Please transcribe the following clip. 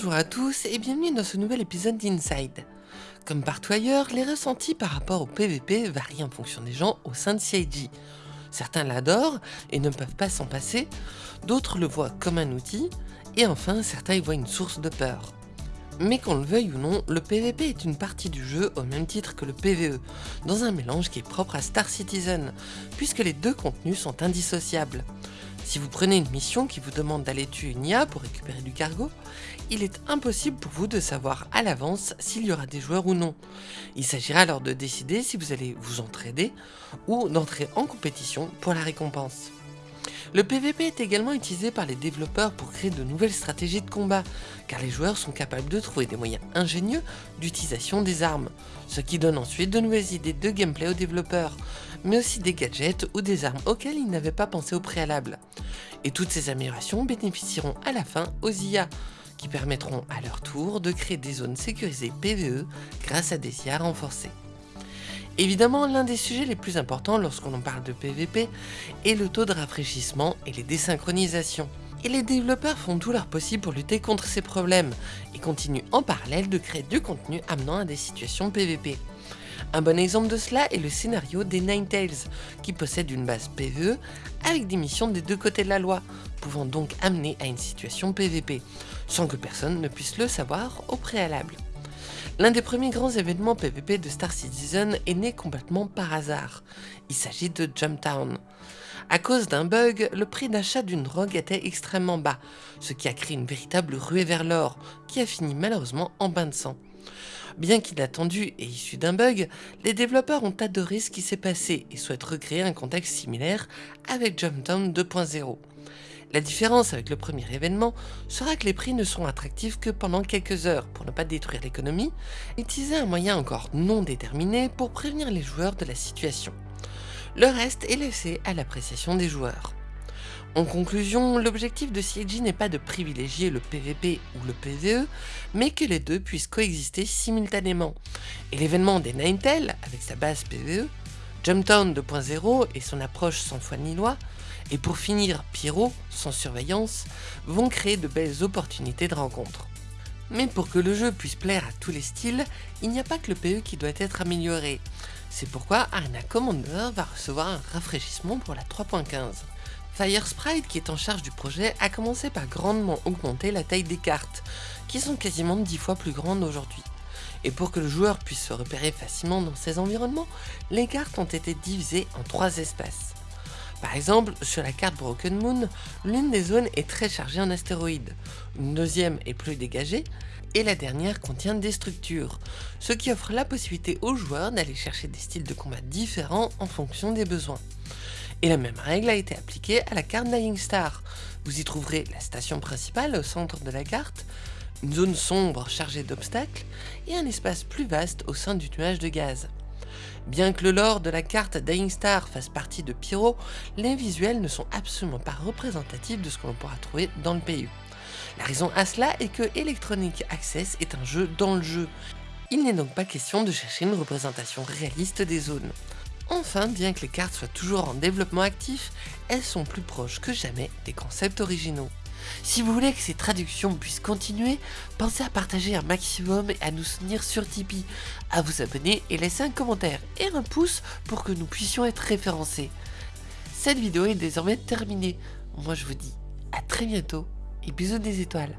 Bonjour à tous et bienvenue dans ce nouvel épisode d'Inside. Comme partout ailleurs, les ressentis par rapport au PVP varient en fonction des gens au sein de CIG. Certains l'adorent et ne peuvent pas s'en passer, d'autres le voient comme un outil, et enfin certains y voient une source de peur. Mais qu'on le veuille ou non, le PVP est une partie du jeu au même titre que le PVE, dans un mélange qui est propre à Star Citizen, puisque les deux contenus sont indissociables. Si vous prenez une mission qui vous demande d'aller tuer une IA pour récupérer du cargo, il est impossible pour vous de savoir à l'avance s'il y aura des joueurs ou non. Il s'agira alors de décider si vous allez vous entraider ou d'entrer en compétition pour la récompense. Le PVP est également utilisé par les développeurs pour créer de nouvelles stratégies de combat, car les joueurs sont capables de trouver des moyens ingénieux d'utilisation des armes, ce qui donne ensuite de nouvelles idées de gameplay aux développeurs, mais aussi des gadgets ou des armes auxquelles ils n'avaient pas pensé au préalable. Et toutes ces améliorations bénéficieront à la fin aux IA, qui permettront à leur tour de créer des zones sécurisées PVE grâce à des IA renforcées. Évidemment, l'un des sujets les plus importants lorsqu'on en parle de PVP est le taux de rafraîchissement et les désynchronisations. Et les développeurs font tout leur possible pour lutter contre ces problèmes et continuent en parallèle de créer du contenu amenant à des situations PVP. Un bon exemple de cela est le scénario des Ninetales, qui possède une base PVE avec des missions des deux côtés de la loi, pouvant donc amener à une situation PVP, sans que personne ne puisse le savoir au préalable. L'un des premiers grands événements PvP de Star Citizen est né complètement par hasard. Il s'agit de Jumptown. À cause d'un bug, le prix d'achat d'une drogue était extrêmement bas, ce qui a créé une véritable ruée vers l'or, qui a fini malheureusement en bain de sang. Bien qu'inattendu et issu d'un bug, les développeurs ont adoré ce qui s'est passé et souhaitent recréer un contexte similaire avec Jumptown 2.0. La différence avec le premier événement sera que les prix ne seront attractifs que pendant quelques heures pour ne pas détruire l'économie, et utiliser un moyen encore non déterminé pour prévenir les joueurs de la situation. Le reste est laissé à l'appréciation des joueurs. En conclusion, l'objectif de CIG n'est pas de privilégier le PVP ou le PVE, mais que les deux puissent coexister simultanément. Et l'événement des Ninetales, avec sa base PVE, Jumptown 2.0 et son approche sans foi ni loi, et pour finir Pyro, sans surveillance, vont créer de belles opportunités de rencontre. Mais pour que le jeu puisse plaire à tous les styles, il n'y a pas que le PE qui doit être amélioré. C'est pourquoi Arena Commander va recevoir un rafraîchissement pour la 3.15. Fire Sprite, qui est en charge du projet, a commencé par grandement augmenter la taille des cartes, qui sont quasiment 10 fois plus grandes aujourd'hui. Et pour que le joueur puisse se repérer facilement dans ces environnements, les cartes ont été divisées en trois espaces. Par exemple, sur la carte Broken Moon, l'une des zones est très chargée en astéroïdes, une deuxième est plus dégagée, et la dernière contient des structures, ce qui offre la possibilité aux joueurs d'aller chercher des styles de combat différents en fonction des besoins. Et la même règle a été appliquée à la carte Dying Star. Vous y trouverez la station principale au centre de la carte, une zone sombre chargée d'obstacles et un espace plus vaste au sein du nuage de gaz. Bien que le lore de la carte Dying Star fasse partie de Pyro, les visuels ne sont absolument pas représentatifs de ce que l'on pourra trouver dans le PU. La raison à cela est que Electronic Access est un jeu dans le jeu. Il n'est donc pas question de chercher une représentation réaliste des zones. Enfin, bien que les cartes soient toujours en développement actif, elles sont plus proches que jamais des concepts originaux. Si vous voulez que ces traductions puissent continuer, pensez à partager un maximum et à nous soutenir sur Tipeee, à vous abonner et laisser un commentaire et un pouce pour que nous puissions être référencés. Cette vidéo est désormais terminée. Moi je vous dis à très bientôt et bisous des étoiles.